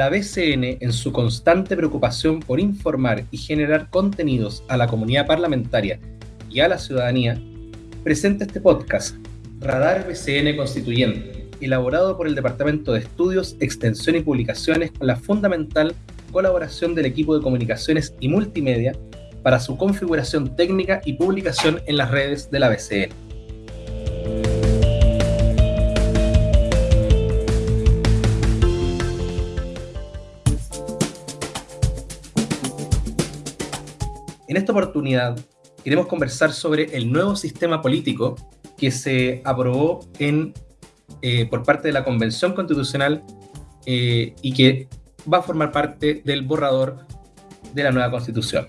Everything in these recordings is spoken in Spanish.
la BCN, en su constante preocupación por informar y generar contenidos a la comunidad parlamentaria y a la ciudadanía, presenta este podcast, Radar BCN Constituyente, elaborado por el Departamento de Estudios, Extensión y Publicaciones con la fundamental colaboración del equipo de comunicaciones y multimedia para su configuración técnica y publicación en las redes de la BCN. En esta oportunidad queremos conversar sobre el nuevo sistema político que se aprobó en, eh, por parte de la Convención Constitucional eh, y que va a formar parte del borrador de la nueva Constitución.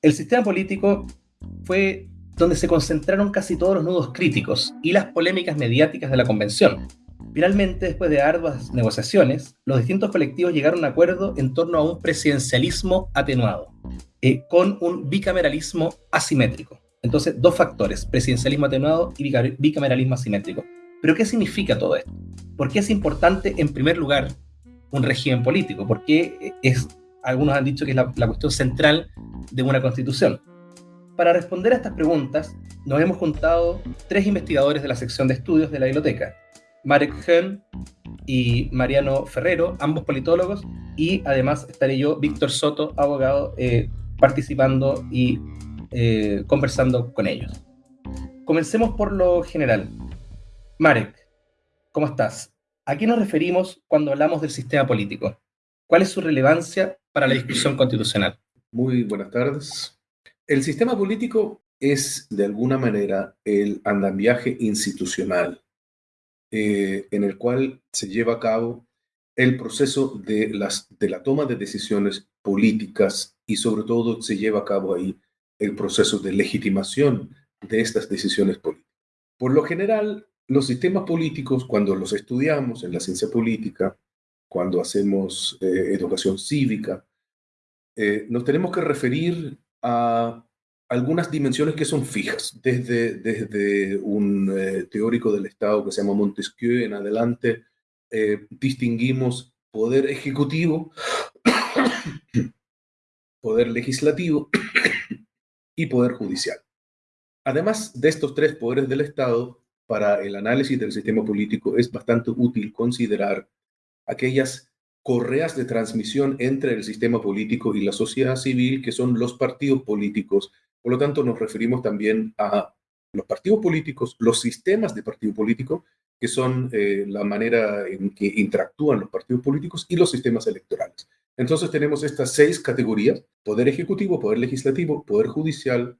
El sistema político fue donde se concentraron casi todos los nudos críticos y las polémicas mediáticas de la convención. Finalmente, después de arduas negociaciones, los distintos colectivos llegaron a un acuerdo en torno a un presidencialismo atenuado, eh, con un bicameralismo asimétrico. Entonces, dos factores, presidencialismo atenuado y bicameralismo asimétrico. Pero, ¿qué significa todo esto? ¿Por qué es importante, en primer lugar, un régimen político? ¿Por qué es, algunos han dicho que es la cuestión central de una constitución? Para responder a estas preguntas, nos hemos juntado tres investigadores de la sección de estudios de la biblioteca, Marek Hön y Mariano Ferrero, ambos politólogos, y además estaré yo, Víctor Soto, abogado, eh, participando y eh, conversando con ellos. Comencemos por lo general. Marek, ¿cómo estás? ¿A qué nos referimos cuando hablamos del sistema político? ¿Cuál es su relevancia para la discusión constitucional? Muy buenas tardes. El sistema político es, de alguna manera, el andamiaje institucional eh, en el cual se lleva a cabo el proceso de, las, de la toma de decisiones políticas y sobre todo se lleva a cabo ahí el proceso de legitimación de estas decisiones políticas. Por lo general, los sistemas políticos, cuando los estudiamos en la ciencia política, cuando hacemos eh, educación cívica, eh, nos tenemos que referir a algunas dimensiones que son fijas, desde, desde un eh, teórico del Estado que se llama Montesquieu en adelante, eh, distinguimos poder ejecutivo, poder legislativo y poder judicial. Además de estos tres poderes del Estado, para el análisis del sistema político es bastante útil considerar aquellas correas de transmisión entre el sistema político y la sociedad civil, que son los partidos políticos. Por lo tanto, nos referimos también a los partidos políticos, los sistemas de partido político, que son eh, la manera en que interactúan los partidos políticos y los sistemas electorales. Entonces tenemos estas seis categorías, poder ejecutivo, poder legislativo, poder judicial,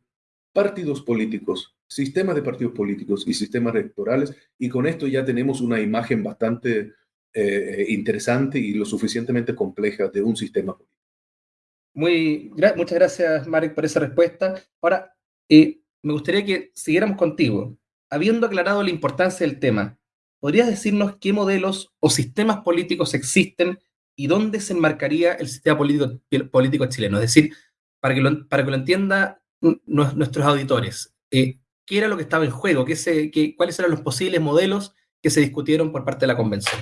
partidos políticos, sistemas de partidos políticos y sistemas electorales, y con esto ya tenemos una imagen bastante eh, interesante y lo suficientemente compleja de un sistema político. Muy, muchas gracias, Marek, por esa respuesta. Ahora, eh, me gustaría que siguiéramos contigo. Habiendo aclarado la importancia del tema, ¿podrías decirnos qué modelos o sistemas políticos existen y dónde se enmarcaría el sistema político, chileno? Es decir, para que lo, para que lo entiendan nuestros auditores, eh, ¿qué era lo que estaba en juego? ¿Qué se, qué, ¿Cuáles eran los posibles modelos que se discutieron por parte de la convención?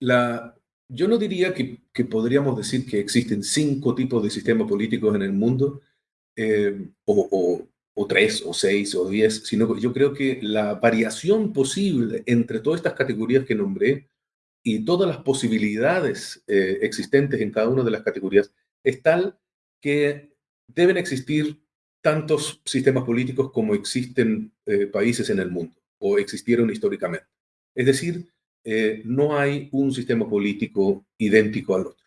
Yo no diría que, podríamos decir que existen cinco tipos de sistemas políticos en el mundo, eh, o, tres, o seis, o diez, sino que yo creo que la variación posible entre todas estas categorías que nombré y todas las posibilidades eh, existentes en cada una de las categorías es tal que deben existir tantos sistemas políticos como existen eh, países en el mundo o existieron históricamente. Es decir, eh, no hay un sistema político idéntico al otro.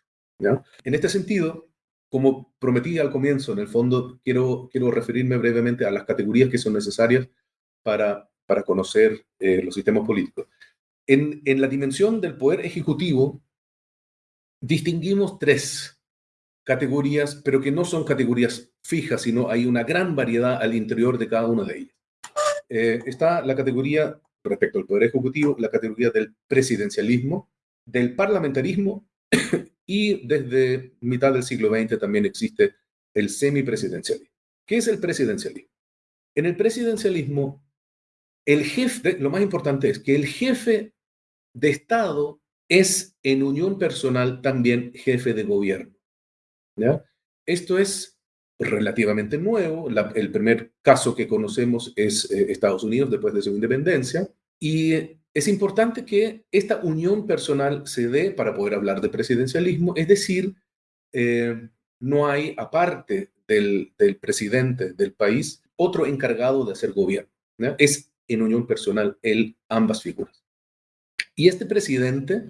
En este sentido, como prometí al comienzo, en el fondo quiero, referirme brevemente a las categorías que son necesarias para, conocer eh, los sistemas políticos. En, en la dimensión del poder ejecutivo, distinguimos tres categorías, pero que no son categorías fijas, sino hay una gran variedad al interior de cada una de ellas. Eh, está la categoría respecto al Poder Ejecutivo la categoría del presidencialismo, del parlamentarismo y desde mitad del siglo XX también existe el semipresidencialismo. ¿Qué es el presidencialismo? En el presidencialismo, el jefe, lo más importante es que el jefe de Estado es en unión personal también jefe de gobierno. Esto es relativamente nuevo. el primer caso que conocemos es eh, Estados Unidos después de su independencia. Y es importante que esta unión personal se dé para poder hablar de presidencialismo, es decir, eh, no hay, aparte del, presidente del país, otro encargado de hacer gobierno. Es en unión personal el, ambas figuras. Y este presidente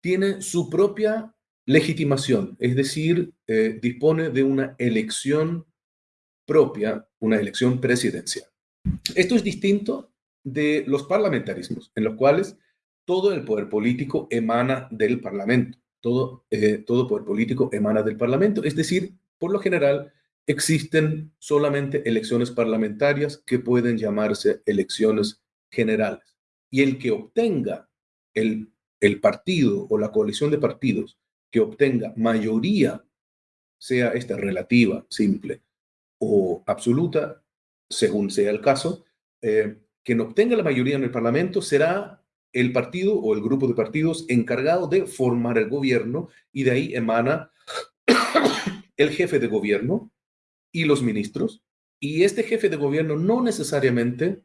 tiene su propia legitimación, es decir, eh, dispone de una elección propia, una elección presidencial. Esto es distinto de los parlamentarismos, en los cuales todo el poder político emana del Parlamento, todo, eh, todo poder político emana del Parlamento, es decir, por lo general existen solamente elecciones parlamentarias que pueden llamarse elecciones generales. Y el que obtenga el, el partido o la coalición de partidos que obtenga mayoría, sea esta relativa, simple o absoluta, según sea el caso, eh, quien obtenga la mayoría en el Parlamento será el partido o el grupo de partidos encargado de formar el gobierno y de ahí emana el jefe de gobierno y los ministros. Y este jefe de gobierno no necesariamente,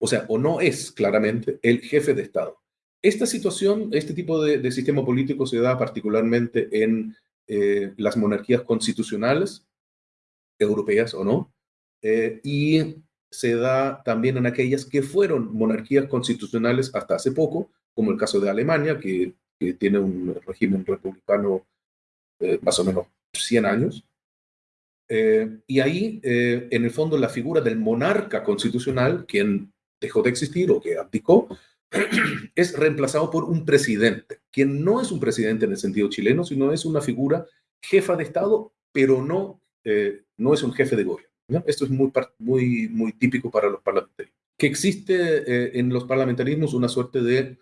o sea, o no es claramente el jefe de Estado. Esta situación, este tipo de, sistema político se da particularmente en eh, las monarquías constitucionales, europeas o no, eh, y se da también en aquellas que fueron monarquías constitucionales hasta hace poco, como el caso de Alemania, que, tiene un régimen republicano eh, más o menos 100 años. y ahí, en el fondo, la figura del monarca constitucional, quien dejó de existir o que abdicó, es reemplazado por un presidente, quien no es un presidente en el sentido chileno, sino es una figura jefa de Estado, pero no, eh, no es un jefe de gobierno. Esto es muy, muy, muy típico para los parlamentarios. Que existe eh, en los parlamentarismos una suerte de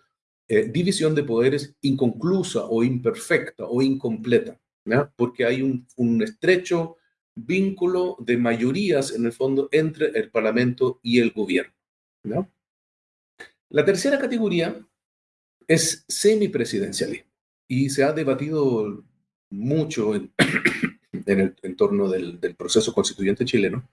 eh, división de poderes inconclusa o imperfecta o incompleta, porque hay un, un estrecho vínculo de mayorías en el fondo entre el Parlamento y el gobierno. ¿no? La tercera categoría es semipresidencialismo y se ha debatido mucho en, el entorno del, proceso constituyente chileno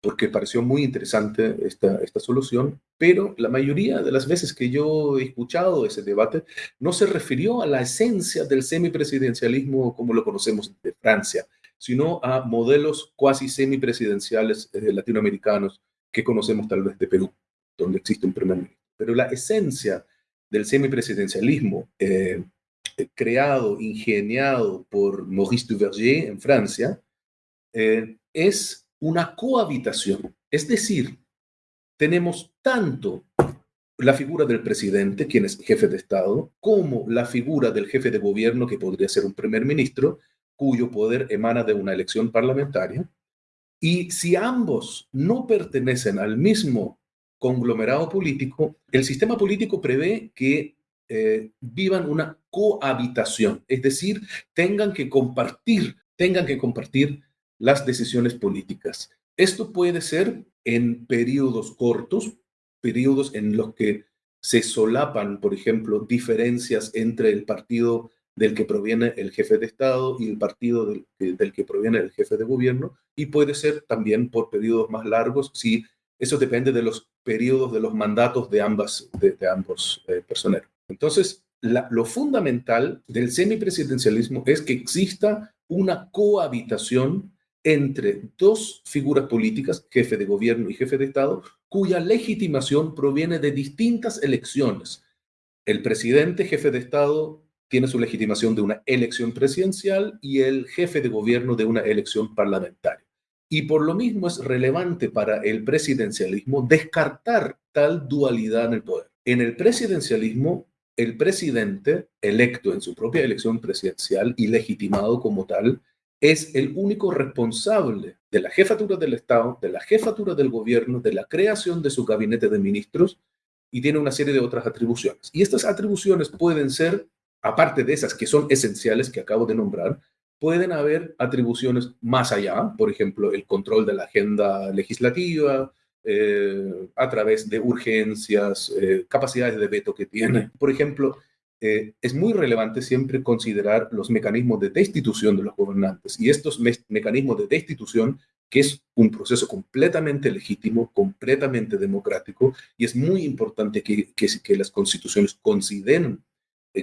porque pareció muy interesante esta, esta solución, pero la mayoría de las veces que yo he escuchado ese debate no se refirió a la esencia del semipresidencialismo como lo conocemos de Francia, sino a modelos cuasi semipresidenciales eh, latinoamericanos que conocemos tal vez de Perú, donde existe un primer ministro. Pero la esencia del semipresidencialismo eh, creado, ingeniado por Maurice Duverger en Francia, eh, es una cohabitación. Es decir, tenemos tanto la figura del presidente, quien es jefe de Estado, como la figura del jefe de gobierno, que podría ser un primer ministro, cuyo poder emana de una elección parlamentaria. Y si ambos no pertenecen al mismo conglomerado político, el sistema político prevé que eh, vivan una cohabitación, es decir, tengan que compartir, tengan que compartir las decisiones políticas. Esto puede ser en periodos cortos, periodos en los que se solapan, por ejemplo, diferencias entre el partido del que proviene el jefe de Estado y el partido del, del, que proviene el jefe de gobierno, y puede ser también por periodos más largos si eso depende de los periodos de los mandatos de, ambas, de, ambos eh, personeros. Entonces, lo fundamental del semipresidencialismo es que exista una cohabitación entre dos figuras políticas, jefe de gobierno y jefe de Estado, cuya legitimación proviene de distintas elecciones. El presidente, jefe de Estado, tiene su legitimación de una elección presidencial y el jefe de gobierno de una elección parlamentaria. Y por lo mismo es relevante para el presidencialismo descartar tal dualidad en el poder. En el presidencialismo, el presidente electo en su propia elección presidencial y legitimado como tal, es el único responsable de la jefatura del Estado, de la jefatura del gobierno, de la creación de su gabinete de ministros y tiene una serie de otras atribuciones. Y estas atribuciones pueden ser aparte de esas que son esenciales que acabo de nombrar, pueden haber atribuciones más allá, por ejemplo, el control de la agenda legislativa, eh, a través de urgencias, eh, capacidades de veto que tiene. Por ejemplo, eh, es muy relevante siempre considerar los mecanismos de destitución de los gobernantes y estos mecanismos de destitución, que es un proceso completamente legítimo, completamente democrático, y es muy importante que, que, las constituciones consideren,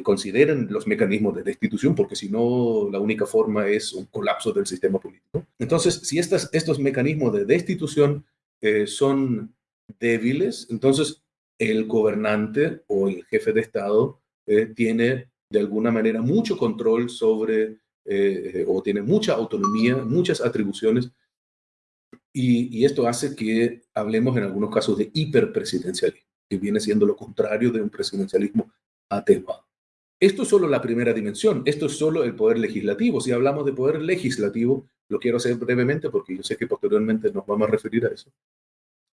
consideren los mecanismos de destitución, porque si no, la única forma es un colapso del sistema político. Entonces, si estas, estos mecanismos de destitución eh, son débiles, entonces el gobernante o el jefe de Estado eh, tiene de alguna manera mucho control sobre, eh, o tiene mucha autonomía, muchas atribuciones, y, esto hace que hablemos en algunos casos de hiperpresidencialismo, que viene siendo lo contrario de un presidencialismo atenuado. Esto es solo la primera dimensión, esto es solo el poder legislativo. Si hablamos de poder legislativo, lo quiero hacer brevemente porque yo sé que posteriormente nos vamos a referir a eso.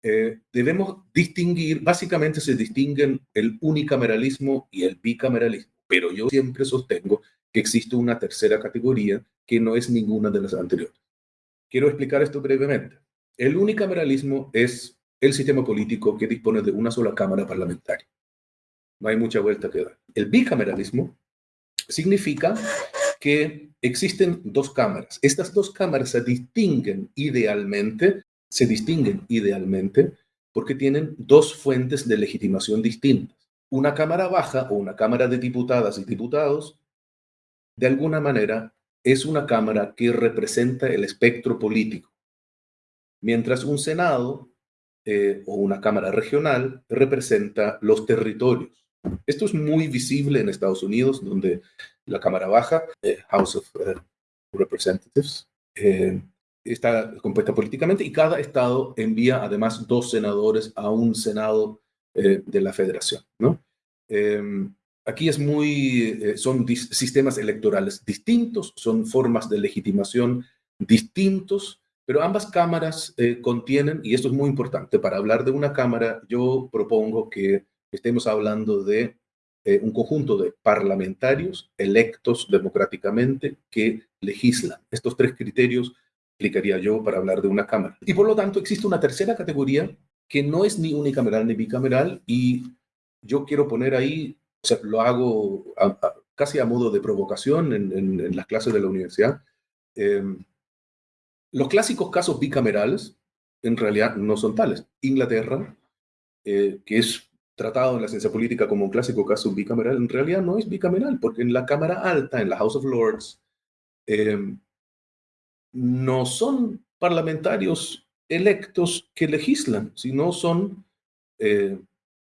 Eh, debemos distinguir, básicamente se distinguen el unicameralismo y el bicameralismo, pero yo siempre sostengo que existe una tercera categoría que no es ninguna de las anteriores. Quiero explicar esto brevemente. El unicameralismo es el sistema político que dispone de una sola cámara parlamentaria. No hay mucha vuelta que dar. El bicameralismo significa que existen dos cámaras. Estas dos cámaras se distinguen idealmente se distinguen idealmente porque tienen dos fuentes de legitimación distintas. Una Cámara Baja o una Cámara de Diputadas y Diputados, de alguna manera, es una Cámara que representa el espectro político, mientras un Senado eh, o una Cámara regional representa los territorios. Esto es muy visible en Estados Unidos, donde la Cámara Baja, eh, House of eh, Representatives, está compuesta políticamente y cada estado envía además dos senadores a un senado eh, de la federación. ¿no? Em, aquí es muy, eh, son sistemas electorales distintos, son formas de legitimación distintos, pero ambas cámaras eh, contienen, y esto es muy importante, para hablar de una cámara, yo propongo que estemos hablando de un conjunto de parlamentarios electos democráticamente que legislan. Estos tres criterios explicaría yo para hablar de una cámara. Y por lo tanto existe una tercera categoría que no es ni unicameral ni bicameral y yo quiero poner ahí, o sea, lo hago casi a modo de provocación en, las clases de la universidad. Em, los clásicos casos bicamerales en realidad no son tales. Inglaterra, eh, que es tratado en la ciencia política como un clásico caso bicameral, en realidad no es bicameral, porque en la Cámara Alta, en la House of Lords, eh, no son parlamentarios electos que legislan, sino son eh,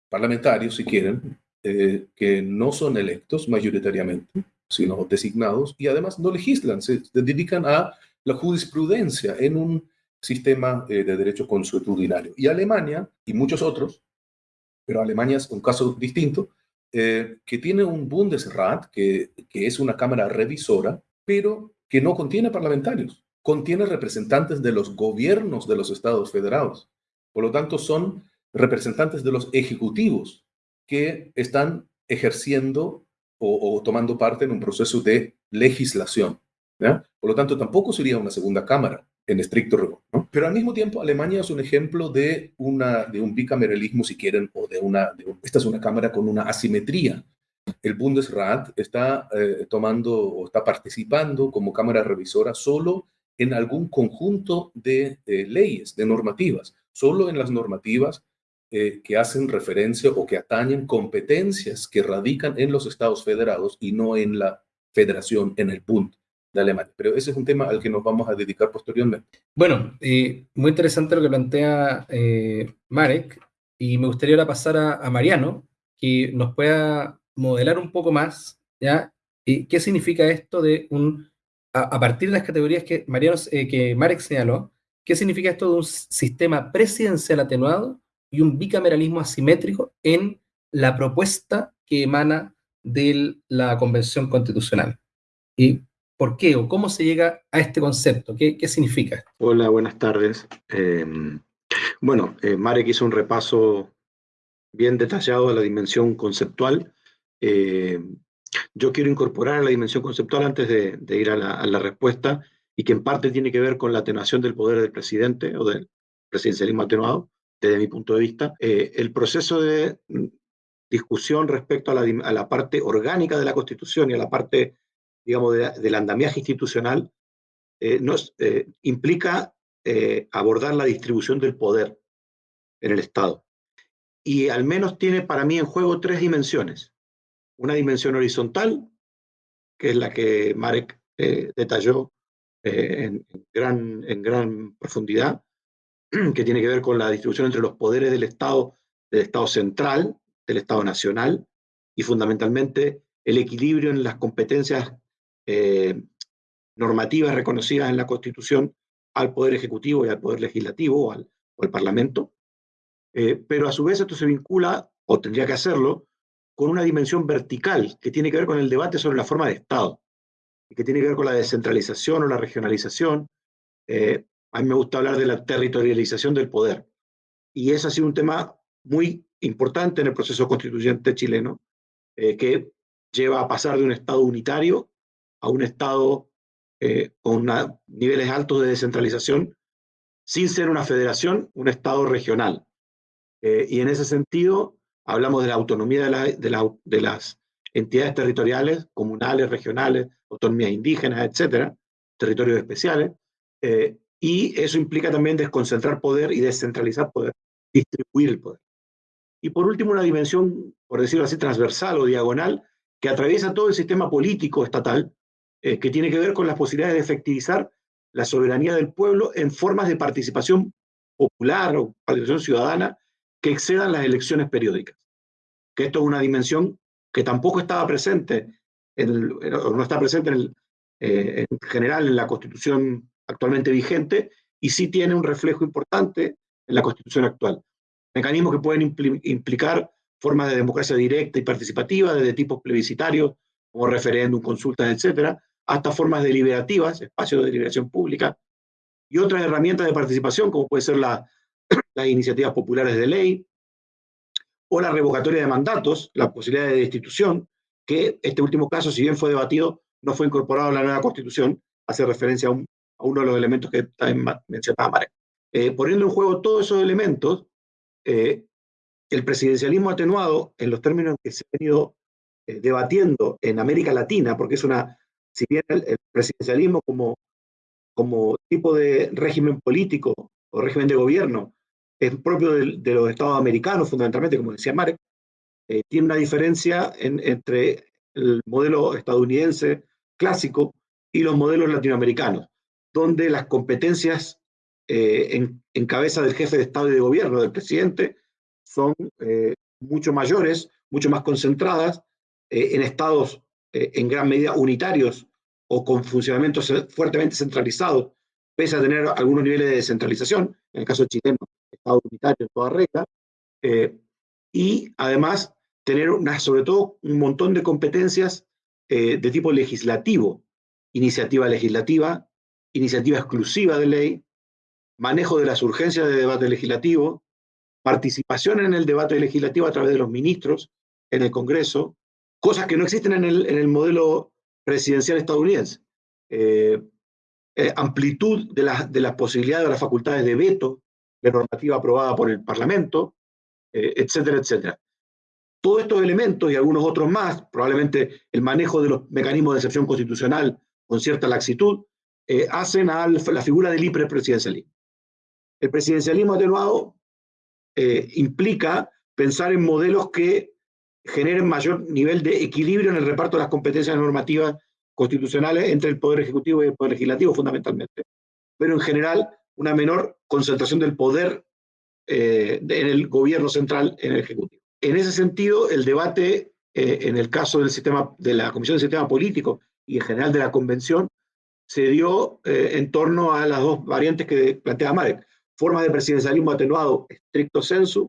parlamentarios, si quieren, eh, que no son electos mayoritariamente, sino designados, y además no legislan, se, dedican a la jurisprudencia en un sistema eh, de derecho consuetudinario. Y Alemania, y muchos otros, pero Alemania es un caso distinto, que tiene un Bundesrat, que, que es una cámara revisora, pero que no contiene parlamentarios contiene representantes de los gobiernos de los estados federados. Por lo tanto, son representantes de los ejecutivos que están ejerciendo o, tomando parte en un proceso de legislación. Por lo tanto, tampoco sería una segunda cámara en estricto rigor. Pero al mismo tiempo, Alemania es un ejemplo de, una, de un bicameralismo, si quieren, o de una... esta es una cámara con una asimetría. El Bundesrat está eh, tomando o está participando como cámara revisora solo en algún conjunto de eh, leyes, de normativas, solo en las normativas eh, que hacen referencia o que atañen competencias que radican en los estados federados y no en la federación, en el punto de Alemania. Pero ese es un tema al que nos vamos a dedicar posteriormente. Bueno, eh, muy interesante lo que plantea Marek y me gustaría ahora pasar a, a, Mariano, que nos pueda modelar un poco más, ¿ya? ¿Qué significa esto de un a, partir de las categorías que, Mariano, eh, que Marek señaló, ¿qué significa esto de un sistema presidencial atenuado y un bicameralismo asimétrico en la propuesta que emana de la Convención Constitucional? ¿Y por qué o cómo se llega a este concepto? ¿Qué, qué significa? Hola, buenas tardes. Em, bueno, eh, Marek hizo un repaso bien detallado de la dimensión conceptual. Eh, yo quiero incorporar la dimensión conceptual antes de, ir a la, respuesta, y que en parte tiene que ver con la atenuación del poder del presidente o del presidencialismo atenuado, desde mi punto de vista. Eh, el proceso de mm, discusión respecto a la, parte orgánica de la Constitución y a la parte, digamos, del andamiaje institucional, eh, nos, eh, implica abordar la distribución del poder en el Estado. Y al menos tiene para mí en juego tres dimensiones una dimensión horizontal, que es la que Marek eh, detalló eh, en, gran, en gran profundidad, que tiene que ver con la distribución entre los poderes del Estado, del Estado central, del Estado nacional, y fundamentalmente el equilibrio en las competencias eh, normativas reconocidas en la Constitución al Poder Ejecutivo y al Poder Legislativo o al, o al Parlamento. pero a su vez esto se vincula, o tendría que hacerlo, con una dimensión vertical que tiene que ver con el debate sobre la forma de Estado y que tiene que ver con la descentralización o la regionalización. Eh, a mí me gusta hablar de la territorialización del poder. Y ese ha sido un tema muy importante en el proceso constituyente chileno, eh, que lleva a pasar de un Estado unitario a un Estado eh, con niveles altos de descentralización, sin ser una federación, un Estado regional. y en ese sentido, hablamos de la autonomía de, las entidades territoriales, comunales, regionales, autonomías indígenas, etcétera, territorios especiales, eh, y eso implica también desconcentrar poder y descentralizar poder, distribuir el poder. Y por último, una dimensión, por decirlo así, transversal o diagonal, que atraviesa todo el sistema político estatal, eh, que tiene que ver con las posibilidades de efectivizar la soberanía del pueblo en formas de participación popular o participación ciudadana que excedan las elecciones periódicas. Que esto es una dimensión que tampoco estaba presente, en no está presente en, eh, en general en la constitución actualmente vigente y sí tiene un reflejo importante en la constitución actual. Mecanismos que pueden implicar formas de democracia directa y participativa, desde tipos plebiscitarios, como referéndum, consultas, etcétera, hasta formas deliberativas, espacios de deliberación pública, y otras herramientas de participación, como puede ser la, las iniciativas populares de ley, o la revocatoria de mandatos, la posibilidad de destitución, que este último caso, si bien fue debatido, no fue incorporado a la nueva constitución, hace referencia a, uno de los elementos que también mencionaba Marek. Eh, poniendo en juego todos esos elementos, eh, el presidencialismo atenuado, en los términos que se ha venido eh, debatiendo en América Latina, porque es una, si bien el, presidencialismo como, como tipo de régimen político o régimen de gobierno es propio de, los estados americanos, fundamentalmente, como decía Marek, eh, tiene una diferencia entre el modelo estadounidense clásico y los modelos latinoamericanos, donde las competencias eh, en, cabeza del jefe de Estado y de gobierno, del presidente, son eh, mucho mayores, mucho más concentradas en estados en gran medida unitarios o con funcionamientos fuertemente centralizados, pese a tener algunos niveles de descentralización, en el caso chileno, Estado unitario en toda regla, eh, y además tener una, sobre todo un montón de competencias eh, de tipo legislativo, iniciativa legislativa, iniciativa exclusiva de ley, manejo de las urgencias de debate legislativo, participación en el debate legislativo a través de los ministros en el Congreso, cosas que no existen en el, en el modelo presidencial estadounidense. Eh, amplitud de, la, de las posibilidades de las facultades de veto de normativa aprobada por el Parlamento, eh, etcétera, etcétera. Todos estos elementos y algunos otros más, probablemente el manejo de los mecanismos de excepción constitucional con cierta laxitud, eh, hacen a la figura del hiperpresidencialismo. El presidencialismo atenuado eh, implica pensar en modelos que generen mayor nivel de equilibrio en el reparto de las competencias normativas constitucionales entre el Poder Ejecutivo y el Poder Legislativo, fundamentalmente. Pero en general una menor concentración del poder eh, en el gobierno central, en el Ejecutivo. En ese sentido, el debate eh, en el caso del sistema, de la Comisión del Sistema Político y en general de la Convención se dio eh, en torno a las dos variantes que plantea Marek, formas de presidencialismo atenuado estricto sensu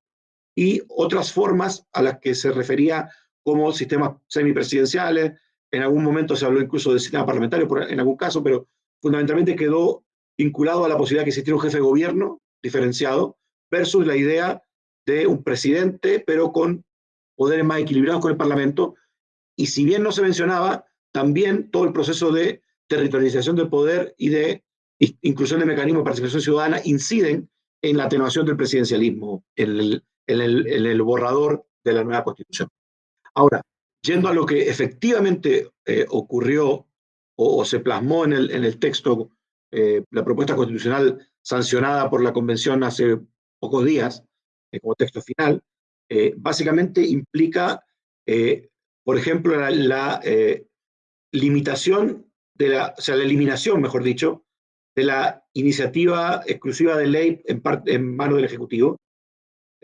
y otras formas a las que se refería como sistemas semipresidenciales, en algún momento se habló incluso de sistema parlamentario en algún caso, pero fundamentalmente quedó vinculado a la posibilidad de que existiera un jefe de gobierno diferenciado versus la idea de un presidente, pero con poderes más equilibrados con el Parlamento, y si bien no se mencionaba, también todo el proceso de territorialización del poder y de inclusión de mecanismos de participación ciudadana inciden en la atenuación del presidencialismo, en el, en el, borrador de la nueva constitución. Ahora, yendo a lo que efectivamente eh, ocurrió o, se plasmó en el, en el texto, eh, la propuesta constitucional sancionada por la convención hace pocos días, eh, como texto final, básicamente implica, por ejemplo, la, limitación de la, o sea, la eliminación, mejor dicho, de la iniciativa exclusiva de ley en, en manos del Ejecutivo,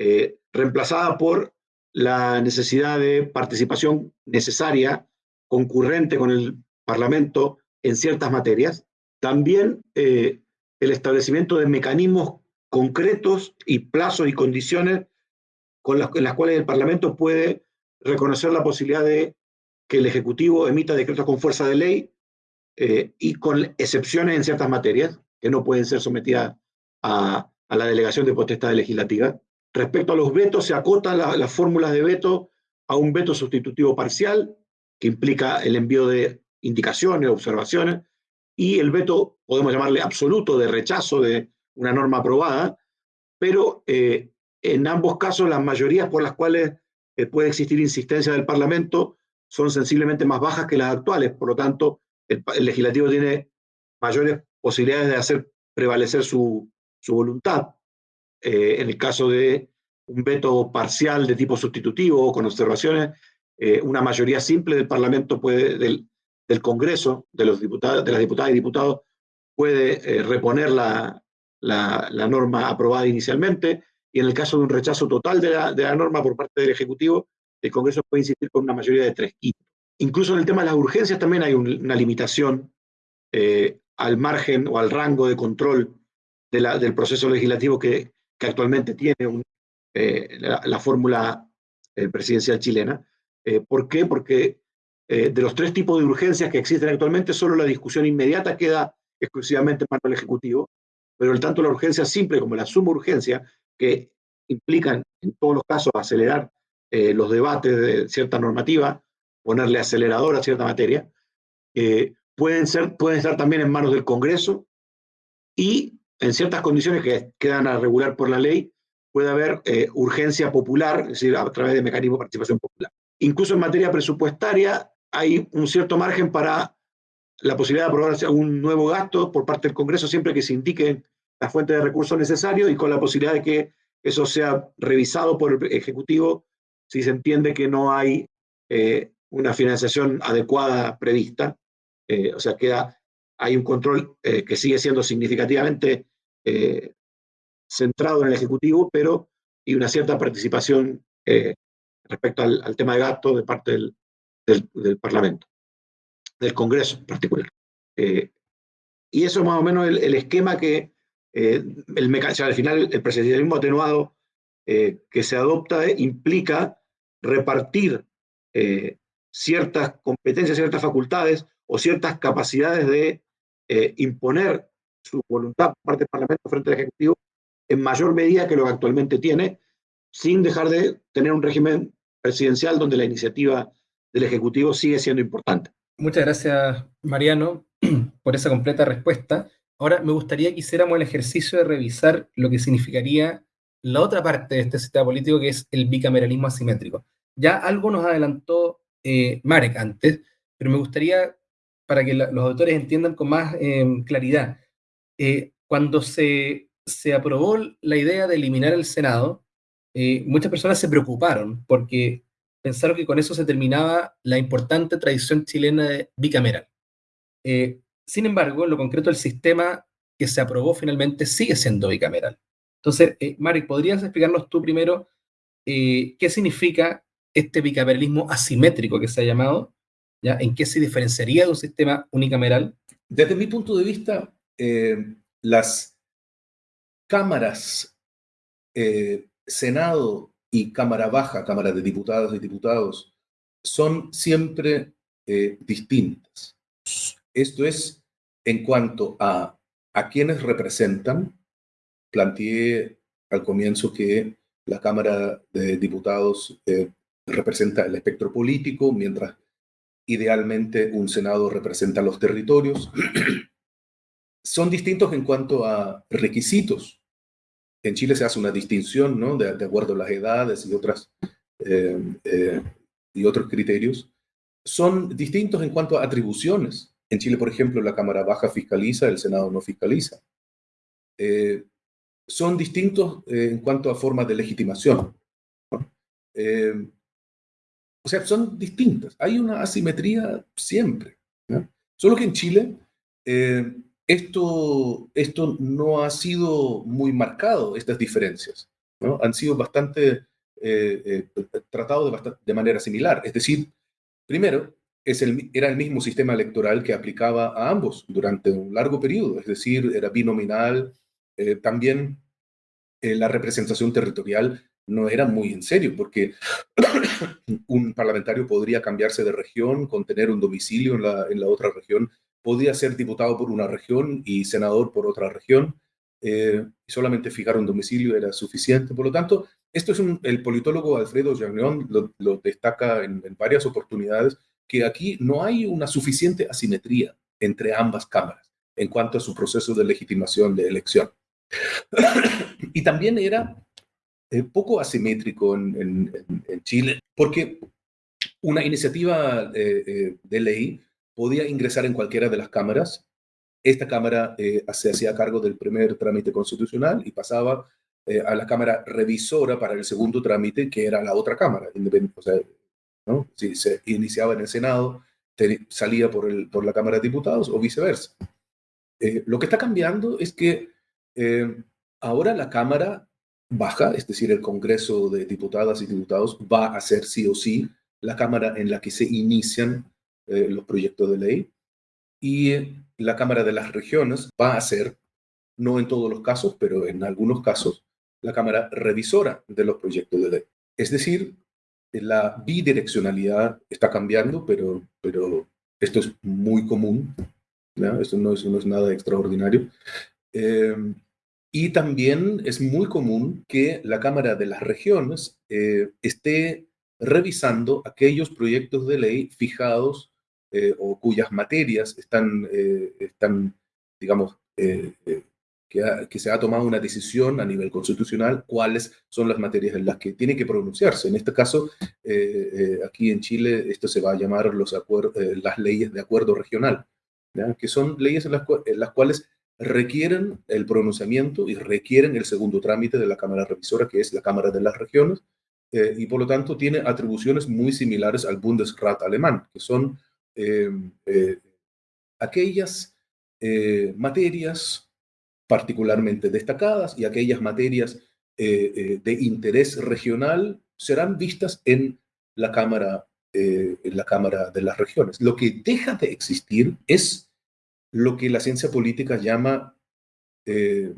eh, reemplazada por la necesidad de participación necesaria, concurrente con el Parlamento en ciertas materias. También eh, el establecimiento de mecanismos concretos y plazos y condiciones con las, en las cuales el Parlamento puede reconocer la posibilidad de que el Ejecutivo emita decretos con fuerza de ley eh, y con excepciones en ciertas materias que no pueden ser sometidas a, la delegación de potestad legislativa. Respecto a los vetos, se acotan las fórmulas de veto a un veto sustitutivo parcial, que implica el envío de indicaciones, observaciones, y el veto, podemos llamarle absoluto, de rechazo de una norma aprobada, pero eh, en ambos casos las mayorías por las cuales eh, puede existir insistencia del Parlamento son sensiblemente más bajas que las actuales, por lo tanto, el, legislativo tiene mayores posibilidades de hacer prevalecer su, voluntad. Eh, en el caso de un veto parcial de tipo sustitutivo o con observaciones, eh, una mayoría simple del Parlamento puede, del, Congreso, de, los diputados, de las diputadas y diputados, puede eh, reponer la, norma aprobada inicialmente, y en el caso de un rechazo total de la, norma por parte del Ejecutivo, el Congreso puede insistir con una mayoría de tres quintos. Incluso en el tema de las urgencias también hay una limitación al margen o al rango de control del proceso legislativo que, actualmente tiene eh, la, fórmula eh, presidencial chilena. ¿Por qué? Porque de los tres tipos de urgencias que existen actualmente, solo la discusión inmediata queda exclusivamente en manos del Ejecutivo, pero tanto la urgencia simple como la suma urgencia, que implican en todos los casos acelerar los debates de cierta normativa, ponerle acelerador a cierta materia, eh, pueden, ser, pueden estar también en manos del Congreso y en ciertas condiciones que quedan a regular por la ley, puede haber eh, urgencia popular, es decir, a través de mecanismos de participación popular. Incluso en materia presupuestaria hay un cierto margen para la posibilidad de aprobar un nuevo gasto por parte del Congreso siempre que se indiquen las fuentes de recursos necesarios y con la posibilidad de que eso sea revisado por el Ejecutivo si se entiende que no hay eh, una financiación adecuada prevista. Eh, o sea, queda, hay un control que sigue siendo significativamente eh, centrado en el Ejecutivo, pero y una cierta participación respecto al, tema de gasto de parte del, del, Parlamento, del Congreso en particular. y eso es más o menos el, esquema que el al final el presidencialismo atenuado que se adopta implica repartir ciertas competencias, ciertas facultades o ciertas capacidades de eh, imponer su voluntad por parte del Parlamento frente al Ejecutivo en mayor medida que lo que actualmente tiene, sin dejar de tener un régimen presidencial donde la iniciativa del Ejecutivo sigue siendo importante. Muchas gracias, Mariano, por esa completa respuesta. Ahora me gustaría que hiciéramos el ejercicio de revisar lo que significaría la otra parte de este sistema político, que es el bicameralismo asimétrico. Ya algo nos adelantó eh, Marek antes, pero me gustaría, para que los autores entiendan con más em, claridad, eh, cuando se, se aprobó la idea de eliminar el Senado, eh, muchas personas se preocuparon porque pensaron que con eso se terminaba la importante tradición chilena de bicameral. sin embargo, en lo concreto, el sistema que se aprobó finalmente sigue siendo bicameral. Entonces, Marek, ¿podrías explicarnos tú primero qué significa este bicameralismo asimétrico que se ha llamado, ¿ya? ¿en qué se diferenciaría de un sistema unicameral? Desde mi punto de vista, eh, las cámaras, eh, Senado y Cámara Baja, Cámara de Diputados y Diputados, son siempre eh, distintas. Esto es en cuanto a a quienes representan. Planteé al comienzo que la Cámara de Diputados representa el espectro político, mientras idealmente un Senado representa los territorios. Son distintos en cuanto a requisitos. En Chile se hace una distinción, ¿no? De, acuerdo a las edades y, otras, eh, eh, y otros criterios. Son distintos en cuanto a atribuciones. En Chile, por ejemplo, la Cámara Baja fiscaliza, el Senado no fiscaliza. Eh, son distintos en cuanto a formas de legitimación. o sea, son distintas. Hay una asimetría siempre. Solo que en Chile esto, esto no ha sido muy marcado, estas diferencias. ¿no? Han sido bastante eh, eh, tratados de, manera similar. Es decir, primero, es el, era el mismo sistema electoral que aplicaba a ambos durante un largo periodo, es decir, era binominal. Eh, también la representación territorial no era muy en serio, porque un parlamentario podría cambiarse de región, con tener un domicilio en la, en la otra región podía ser diputado por una región y senador por otra región. Eh, solamente fijar un domicilio era suficiente. Por lo tanto, esto es un, el politólogo Alfredo Jagneón lo, destaca en, varias oportunidades, que aquí no hay una suficiente asimetría entre ambas cámaras en cuanto a su proceso de legitimación de elección. y también era eh, poco asimétrico en, Chile, porque una iniciativa eh, de ley podía ingresar en cualquiera de las cámaras. Esta cámara eh, se hacía cargo del primer trámite constitucional y pasaba eh, a la cámara revisora para el segundo trámite, que era la otra cámara. O sea, ¿no? Si se iniciaba en el Senado, salía por, el, por la Cámara de Diputados o viceversa. Eh, lo que está cambiando es que ahora la Cámara baja, es decir, el Congreso de Diputadas y Diputados va a ser sí o sí la Cámara en la que se inician eh, los proyectos de ley y la Cámara de las Regiones va a ser, no en todos los casos, pero en algunos casos, la Cámara revisora de los proyectos de ley. Es decir, la bidireccionalidad está cambiando, pero, pero esto es muy común, esto no es, no es nada extraordinario. Eh, y también es muy común que la Cámara de las Regiones eh, esté revisando aquellos proyectos de ley fijados eh, o cuyas materias están, eh, están digamos, eh, que, se ha tomado una decisión a nivel constitucional, cuáles son las materias en las que tiene que pronunciarse. En este caso, aquí en Chile, esto se va a llamar los las leyes de acuerdo regional, que son leyes en las, cuales requieren el pronunciamiento y requieren el segundo trámite de la Cámara Revisora, que es la Cámara de las Regiones, y por lo tanto tiene atribuciones muy similares al Bundesrat alemán, que son eh, aquellas eh, materias particularmente destacadas y aquellas materias eh, de interés regional serán vistas en la Cámara, en la Cámara de las Regiones. Lo que deja de existir es lo que la ciencia política llama, de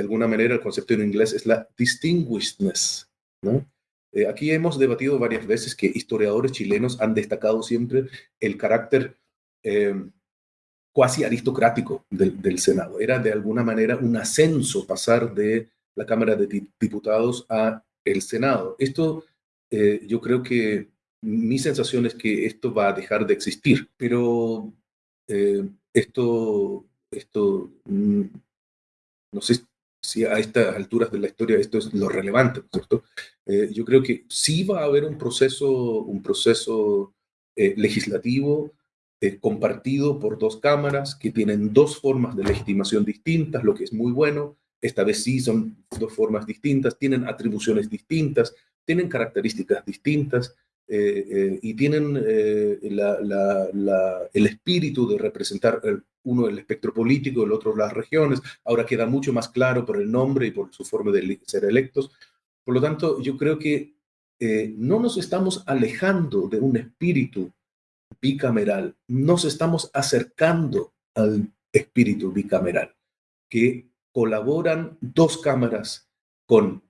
alguna manera, el concepto en inglés es la distinguishedness, ¿no? Eh, aquí hemos debatido varias veces que historiadores chilenos han destacado siempre el carácter eh, aristocrático del, Senado. Era de alguna manera un ascenso pasar de la Cámara de Diputados a el Senado. Esto eh, yo creo que mi sensación es que esto va a dejar de existir, pero esto, esto mm, no sé si a estas alturas de la historia esto es lo relevante, ¿cierto? Eh, yo creo que sí va a haber un proceso, un proceso eh, legislativo eh, compartido por dos cámaras que tienen dos formas de legitimación distintas, lo que es muy bueno. Esta vez sí son dos formas distintas, tienen atribuciones distintas, tienen características distintas. Eh, eh, y tienen eh, el espíritu de representar uno el espectro político, el otro las regiones. Ahora queda mucho más claro por el nombre y por su forma de ser electos. Por lo tanto, yo creo que no nos estamos alejando de un espíritu bicameral, nos estamos acercando al espíritu bicameral, que colaboran dos cámaras con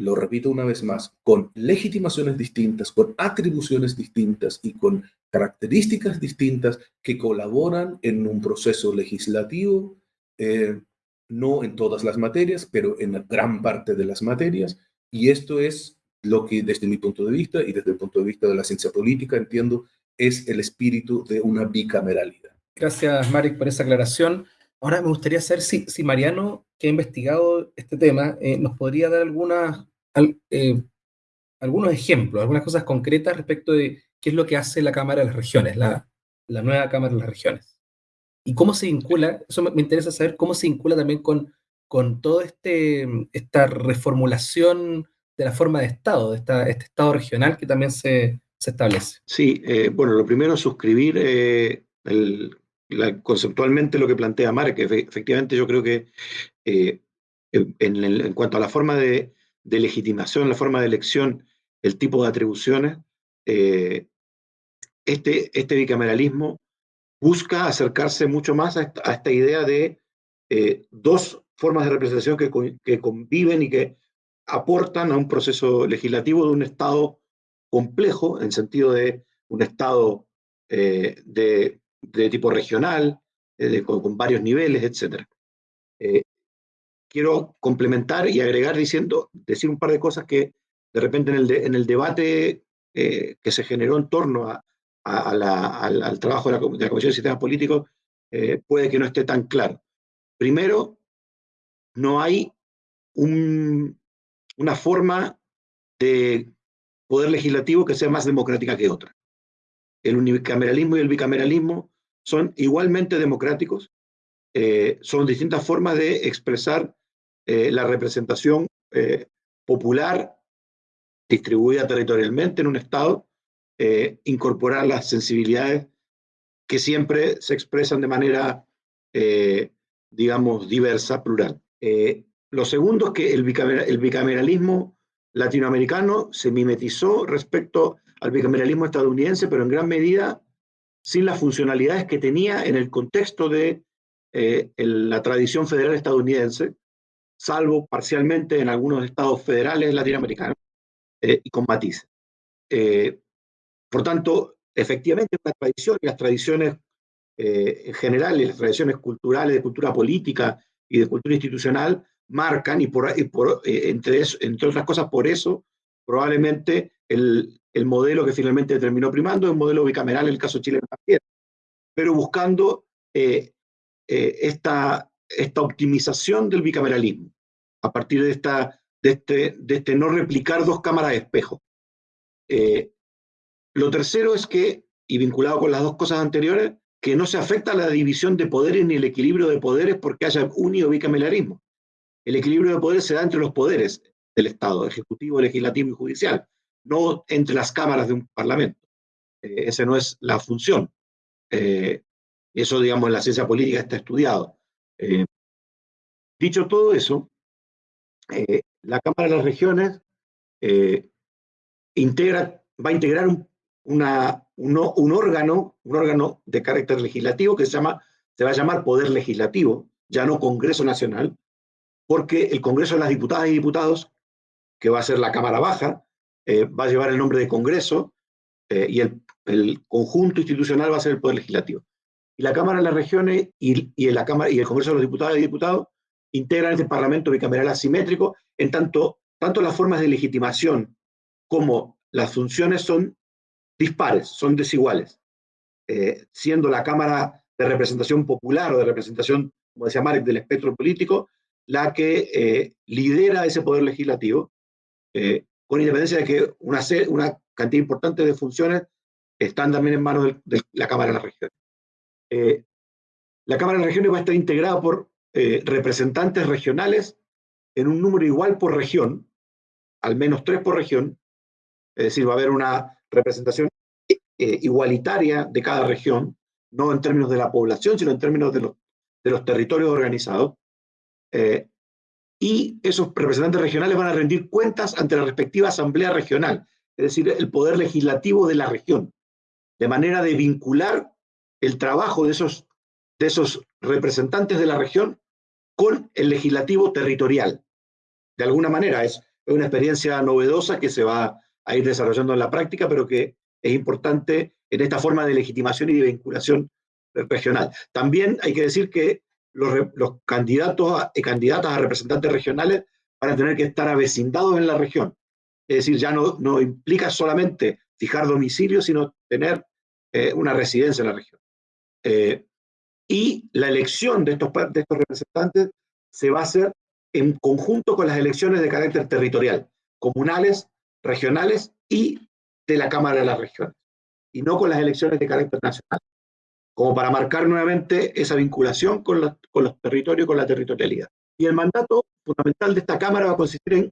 lo repito una vez más, con legitimaciones distintas, con atribuciones distintas y con características distintas que colaboran en un proceso legislativo, eh, no en todas las materias, pero en gran parte de las materias. Y esto es lo que desde mi punto de vista y desde el punto de vista de la ciencia política entiendo es el espíritu de una bicameralidad. Gracias, Marek, por esa aclaración. Ahora me gustaría saber si, si Mariano, que ha investigado este tema, eh, nos podría dar algunas, eh, algunos ejemplos, algunas cosas concretas respecto de qué es lo que hace la Cámara de las Regiones, la, la nueva Cámara de las Regiones. Y cómo se vincula, eso me, interesa saber cómo se vincula también con, con toda este, esta reformulación de la forma de Estado, de esta, este Estado regional que también se, se establece. Sí, eh, bueno, lo primero es suscribir el, conceptualmente lo que plantea Mark, que efectivamente yo creo que eh, en, cuanto a la forma de, legitimación, la forma de elección, el tipo de atribuciones, eh, este, este bicameralismo busca acercarse mucho más a esta, idea de eh, dos formas de representación que, que, conviven y que aportan a un proceso legislativo de un Estado complejo, en sentido de un Estado de de tipo regional, eh, con, varios niveles, etc. Eh, quiero complementar y agregar diciendo, decir un par de cosas que de repente en el, debate eh, que se generó en torno al, trabajo de la, Comisión de Sistemas Políticos puede que no esté tan claro. Primero, no hay una forma de poder legislativo que sea más democrática que otra. El unicameralismo y el bicameralismo son igualmente democráticos, eh, son distintas formas de expresar eh, la representación eh, popular distribuida territorialmente en un Estado, incorporar las sensibilidades que siempre se expresan de manera, digamos, diversa, plural. lo segundo es que el, bicameralismo latinoamericano se mimetizó respecto al bicameralismo estadounidense, pero en gran medida sin las funcionalidades que tenía en el contexto de eh, la tradición federal estadounidense, salvo parcialmente en algunos estados federales latinoamericanos eh, y con matices. Eh, por tanto, efectivamente, tradición las tradiciones en general, y las tradiciones culturales, de cultura política y de cultura institucional, marcan, y, por, por entre, entre otras cosas, por eso, probablemente el, el modelo que finalmente terminó primando es un modelo bicameral en el caso chileno también, pero buscando eh, eh, esta, esta optimización del bicameralismo a partir de, esta, de, este, de este no replicar dos cámaras de espejo. Eh, lo tercero es que, y vinculado con las dos cosas anteriores, que no se afecta a la división de poderes ni el equilibrio de poderes porque haya único bicameralismo. El equilibrio de poderes se da entre los poderes del Estado, ejecutivo, legislativo y judicial no entre las cámaras de un parlamento. Eh, esa no es la función. Eh, eso, digamos, en la ciencia política está estudiado. Eh, dicho todo eso, la Cámara de las Regiones integra, va a integrar un, órgano, un órgano de carácter legislativo que se, llama, se va a llamar Poder Legislativo, ya no Congreso Nacional, porque el Congreso de las Diputadas y Diputados, que va a ser la Cámara Baja, eh, va a llevar el nombre de Congreso eh, y el, conjunto institucional va a ser el Poder Legislativo. Y la Cámara de las Regiones y, la Cámara, y el Congreso de los Diputados y Diputados integran este Parlamento bicameral asimétrico, en tanto, tanto las formas de legitimación como las funciones son dispares, son desiguales, eh, siendo la Cámara de Representación Popular o de representación, como decía Marek, del espectro político, la que lidera ese poder legislativo, con independencia de que una, una cantidad importante de funciones están también en manos de, la Cámara de las Regiones. Eh, la Cámara de las Regiones va a estar integrada por eh, representantes regionales en un número igual por región, al menos tres por región, es decir, va a haber una representación eh, igualitaria de cada región, no en términos de la población, sino en términos de los, de los territorios organizados. Y esos representantes regionales van a rendir cuentas ante la respectiva asamblea regional, es decir, el poder legislativo de la región, de manera de vincular el trabajo de esos, de esos representantes de la región con el legislativo territorial. De alguna manera es una experiencia novedosa que se va a ir desarrollando en la práctica, pero que es importante en esta forma de legitimación y de vinculación regional. También hay que decir que los, candidatos y candidatas a representantes regionales van a tener que estar avecindados en la región. Es decir, ya no, no implica solamente fijar domicilio, sino tener una residencia en la región. Y la elección de estos, de estos representantes se va a hacer en conjunto con las elecciones de carácter territorial, comunales, regionales y de la Cámara de las Regiones, y no con las elecciones de carácter nacional, como para marcar nuevamente esa vinculación con, con los territorios, con la territorialidad. Y el mandato fundamental de esta Cámara va a consistir en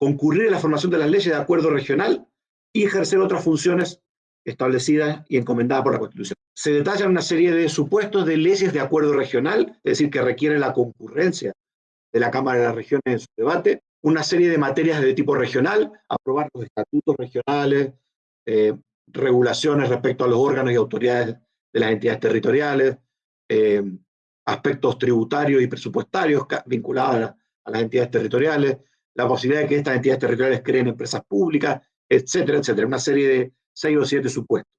concurrir a la formación de las leyes de acuerdo regional y ejercer otras funciones establecidas y encomendadas por la Constitución. Se detallan una serie de supuestos de leyes de acuerdo regional, es decir, que requieren la concurrencia de la Cámara de las Regiones en su debate, una serie de materias de tipo regional, aprobar los estatutos regionales, eh, regulaciones respecto a los órganos y autoridades de las entidades territoriales, eh, aspectos tributarios y presupuestarios vinculados a, las entidades territoriales, la posibilidad de que estas entidades territoriales creen empresas públicas, etcétera, etcétera. Una serie de seis o siete supuestos.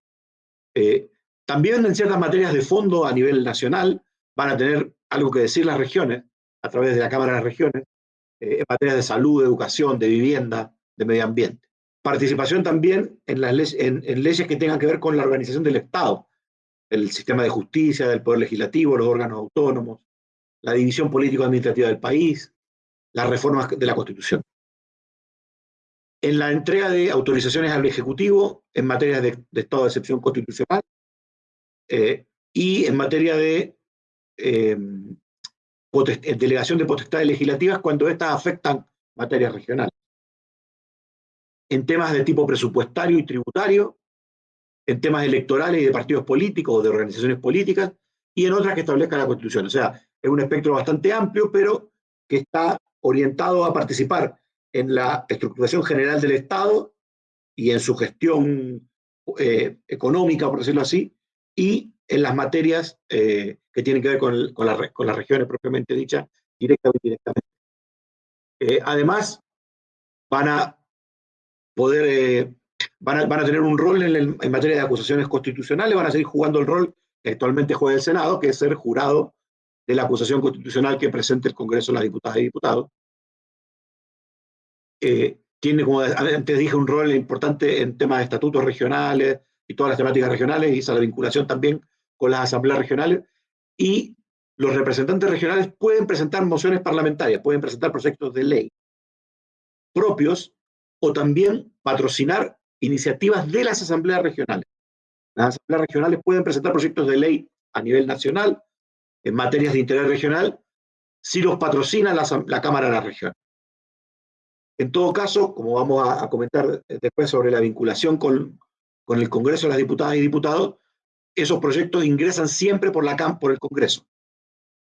Eh, también en ciertas materias de fondo a nivel nacional van a tener algo que decir las regiones, a través de la Cámara de las Regiones, eh, en materia de salud, de educación, de vivienda, de medio ambiente. Participación también en, las en, leyes que tengan que ver con la organización del Estado, el sistema de justicia, del poder legislativo, los órganos autónomos, la división político-administrativa del país, las reformas de la Constitución. En la entrega de autorizaciones al Ejecutivo en materia de, estado de excepción constitucional eh, y en materia de eh, delegación de potestades legislativas cuando éstas afectan materias regionales. En temas de tipo presupuestario y tributario, en temas electorales y de partidos políticos o de organizaciones políticas, y en otras que establezca la Constitución. O sea, es un espectro bastante amplio, pero que está orientado a participar en la estructuración general del Estado y en su gestión eh, económica, por decirlo así, y en las materias eh, que tienen que ver con, con, las regiones propiamente dichas, directa o indirectamente. Eh, además, van a poder, van, a, van, a, tener un rol en, en, materia de acusaciones constitucionales, van a seguir jugando el rol que actualmente juega el Senado, que es ser jurado de la acusación constitucional que presente el Congreso de las Diputadas y Diputados. Tiene, como antes dije, un rol importante en temas de estatutos regionales, y todas las temáticas regionales, y esa la vinculación también con las asambleas regionales, y los representantes regionales pueden presentar mociones parlamentarias, pueden presentar proyectos de ley propios o también patrocinar iniciativas de las asambleas regionales. Las asambleas regionales pueden presentar proyectos de ley a nivel nacional en materias de interés regional si los patrocina la, la Cámara de la Región. En todo caso, como vamos a, comentar después sobre la vinculación con, con el Congreso las Diputadas y Diputados, esos proyectos ingresan siempre por, la, por el Congreso,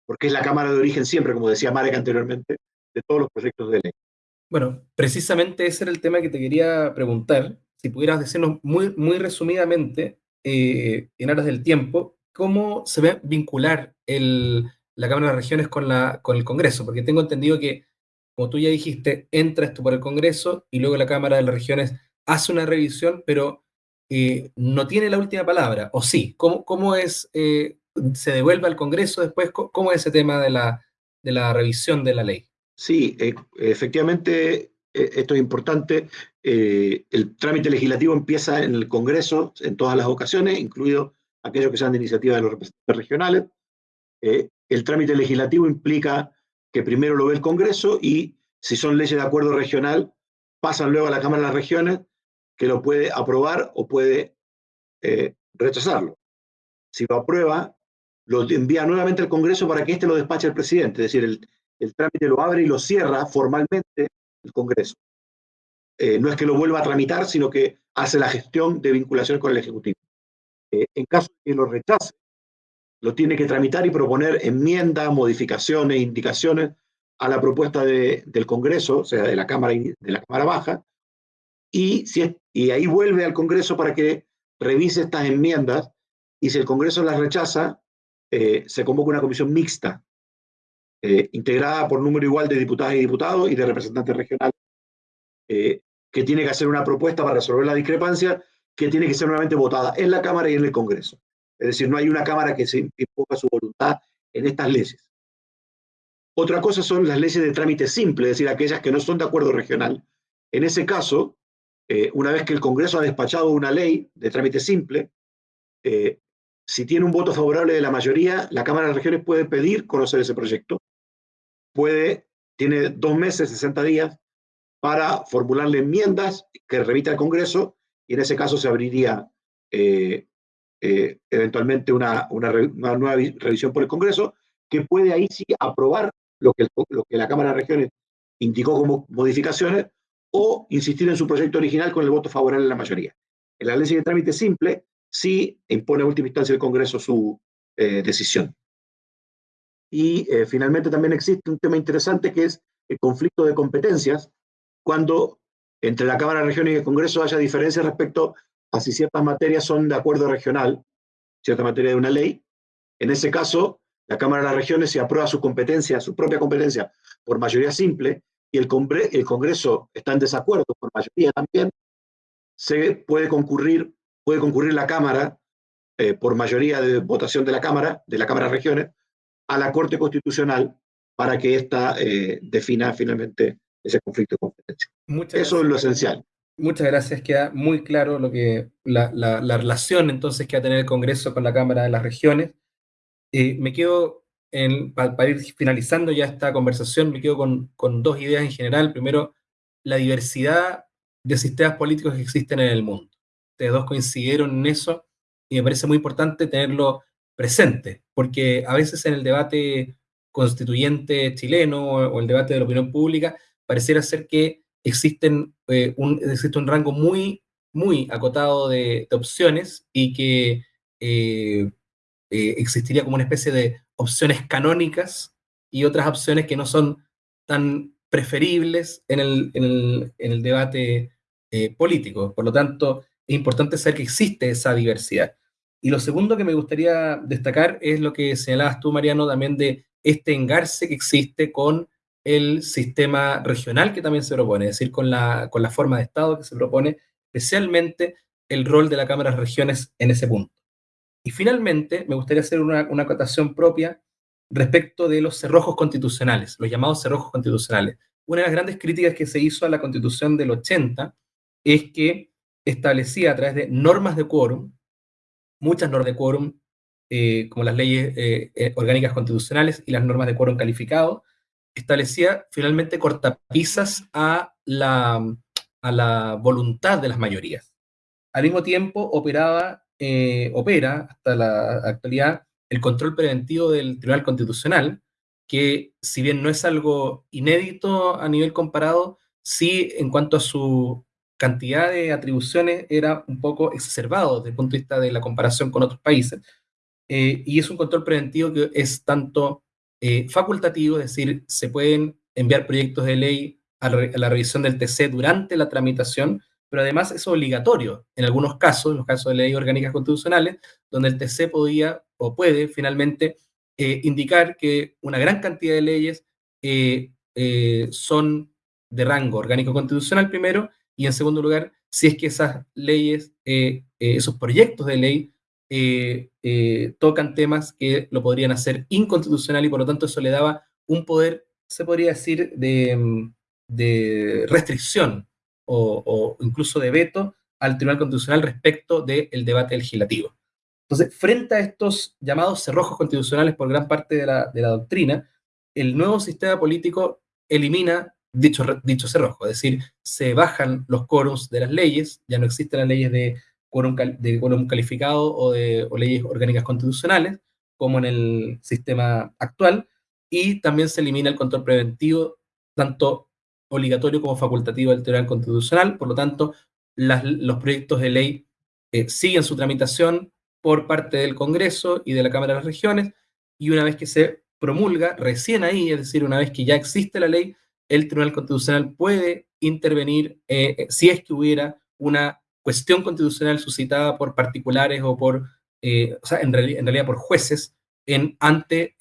porque es la Cámara de origen siempre, como decía Marek anteriormente, de todos los proyectos de ley. Bueno, precisamente ese era el tema que te quería preguntar, si pudieras decirnos muy, muy resumidamente, eh, en aras del tiempo, cómo se ve vincular la Cámara de Regiones con, la, con el Congreso, porque tengo entendido que, como tú ya dijiste, entra esto por el Congreso y luego la Cámara de las Regiones hace una revisión, pero eh, no tiene la última palabra, o sí, ¿cómo, cómo es, eh, se devuelve al Congreso después, cómo es ese tema de la, de la revisión de la ley? Sí, eh, efectivamente, esto es importante. el trámite legislativo empieza en el Congreso en todas las ocasiones, incluido aquellos que sean de iniciativa de los representantes regionales. el trámite legislativo implica que primero lo ve el Congreso y si son leyes de acuerdo regional, pasan luego a la Cámara de las Regiones que lo puede aprobar o puede eh, rechazarlo. Si lo aprueba, lo envía nuevamente al Congreso para que éste lo despache al presidente, es decir, el, el trámite lo abre y lo cierra formalmente el Congreso. Eh, no es que lo vuelva a tramitar, sino que hace la gestión de vinculación con el Ejecutivo. Eh, en caso de que lo rechace, lo tiene que tramitar y proponer enmiendas, modificaciones, indicaciones a la propuesta de, del Congreso, o sea, de la Cámara, de la Cámara Baja, y, si y ahí vuelve al Congreso para que revise estas enmiendas y si el Congreso las rechaza, eh, se convoca una comisión mixta, eh, integrada por número igual de diputadas y diputados y de representantes regionales, eh, que tiene que hacer una propuesta para resolver la discrepancia, que tiene que ser nuevamente votada en la Cámara y en el Congreso. Es decir, no hay una Cámara que se imponga su voluntad en estas leyes. Otra cosa son las leyes de trámite simple, es decir, aquellas que no son de acuerdo regional. En ese caso, eh, una vez que el Congreso ha despachado una ley de trámite simple, si tiene un voto favorable de la mayoría, la Cámara de Regiones puede pedir conocer ese proyecto, puede, tiene dos meses, 60 días, para formularle enmiendas que remita al Congreso, y en ese caso se abriría eh, eh, eventualmente una, una, nueva revisión por el Congreso, que puede ahí sí aprobar lo que, lo que la Cámara de Regiones indicó como modificaciones, o insistir en su proyecto original con el voto favorable de la mayoría. En la ley de trámite simple, si impone a última instancia el Congreso su eh, decisión. Y eh, finalmente también existe un tema interesante que es el conflicto de competencias, cuando entre la Cámara de Regiones y el Congreso haya diferencias respecto a si ciertas materias son de acuerdo regional, cierta materia de una ley. En ese caso, la Cámara de las Regiones, si aprueba su competencia, su propia competencia, por mayoría simple, y el, el Congreso está en desacuerdo por mayoría también, se puede concurrir puede concurrir la Cámara, eh, por mayoría de votación de la Cámara, de la Cámara de Regiones, a la Corte Constitucional para que ésta eh, defina finalmente ese conflicto de competencia. Eso es lo esencial. Muchas gracias, queda muy claro lo que la, relación entonces que va a tener el Congreso con la Cámara de las Regiones. Eh, me quedo, para, ir finalizando ya esta conversación, me quedo con, dos ideas en general. Primero, la diversidad de sistemas políticos que existen en el mundo ustedes dos coincidieron en eso y me parece muy importante tenerlo presente, porque a veces en el debate constituyente chileno o, el debate de la opinión pública pareciera ser que existen, eh, un, existe un rango muy, muy acotado de, opciones y que eh, eh, existiría como una especie de opciones canónicas y otras opciones que no son tan preferibles en el, en el, en el debate político. Por lo tanto, es importante saber que existe esa diversidad. Y lo segundo que me gustaría destacar es lo que señalabas tú, Mariano, también de este engarce que existe con el sistema regional que también se propone, es decir, con la, con la forma de Estado que se propone, especialmente el rol de la Cámara de Regiones en ese punto. Y finalmente, me gustaría hacer una, una acotación propia respecto de los cerrojos constitucionales, los llamados cerrojos constitucionales. Una de las grandes críticas que se hizo a la Constitución del 80 es que establecía a través de normas de quórum, muchas normas de quórum, eh, como las leyes eh, eh, orgánicas constitucionales y las normas de quórum calificado, establecía finalmente cortapisas a la, a la voluntad de las mayorías. Al mismo tiempo, operaba, opera hasta la actualidad el control preventivo del Tribunal Constitucional, que si bien no es algo inédito a nivel comparado, sí en cuanto a su cantidad de atribuciones era un poco exacerbado desde el punto de vista de la comparación con otros países. Eh, y es un control preventivo que es tanto eh, facultativo, es decir, se pueden enviar proyectos de ley a, la revisión del TC durante la tramitación, pero además es obligatorio en algunos casos, en los casos de leyes orgánicas constitucionales, donde el TC podía o puede finalmente eh, indicar que una gran cantidad de leyes son de rango orgánico constitucional primero y en segundo lugar, si es que esas leyes, eh, eh, esos proyectos de ley eh, tocan temas que lo podrían hacer inconstitucional y por lo tanto eso le daba un poder, se podría decir, de, mm, restricción o, incluso de veto al Tribunal Constitucional respecto del debate legislativo. Entonces, frente a estos llamados cerrojos constitucionales por gran parte de la, doctrina, el nuevo sistema político elimina dicho, dicho cerrojo, es decir, se bajan los quórums de las leyes, ya no existen las leyes de quórum, de quórum calificado o, de, leyes orgánicas constitucionales, como en el sistema actual, y también se elimina el control preventivo, tanto obligatorio como facultativo del Tribunal Constitucional, por lo tanto, los proyectos de ley eh, siguen su tramitación por parte del Congreso y de la Cámara de las Regiones, y una vez que se promulga, recién ahí, es decir, una vez que ya existe la ley, el Tribunal Constitucional puede intervenir eh, eh, si es que hubiera una cuestión constitucional suscitada por particulares o por, eh, o sea, en, realidad por jueces en, ante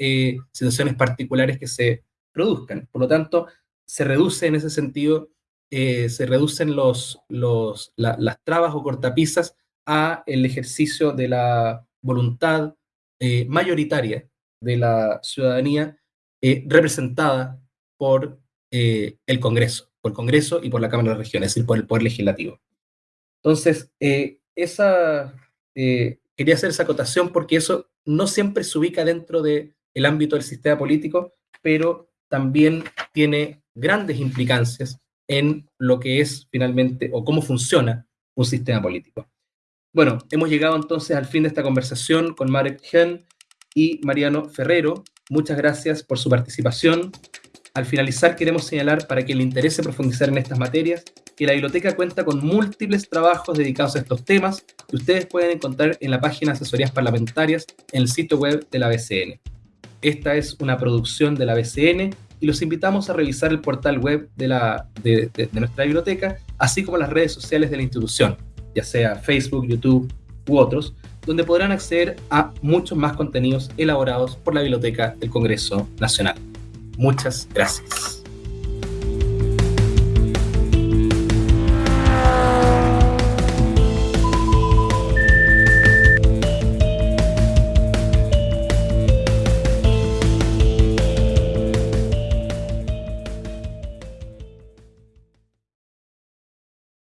situaciones particulares que se produzcan. Por lo tanto, se reduce en ese sentido, se reducen los, los, las trabas o cortapisas a el ejercicio de la voluntad mayoritaria de la ciudadanía representada por eh, el Congreso, por el Congreso y por la Cámara de Regiones, es decir, por el Poder Legislativo. Entonces, eh, esa, eh, quería hacer esa acotación porque eso no siempre se ubica dentro del el ámbito del sistema político, pero también tiene grandes implicancias en lo que es finalmente o cómo funciona un sistema político. Bueno, hemos llegado entonces al fin de esta conversación con Marek Hen y Mariano Ferrero. Muchas gracias por su participación. Al finalizar, queremos señalar, para quien le interese profundizar en estas materias, que la biblioteca cuenta con múltiples trabajos dedicados a estos temas que ustedes pueden encontrar en la página asesorías parlamentarias en el sitio web de la BCN. Esta es una producción de la BCN y los invitamos a revisar el portal web de, la, de, nuestra biblioteca, así como las redes sociales de la institución, ya sea Facebook, YouTube u otros, donde podrán acceder a muchos más contenidos elaborados por la Biblioteca del Congreso Nacional. Muchas gracias.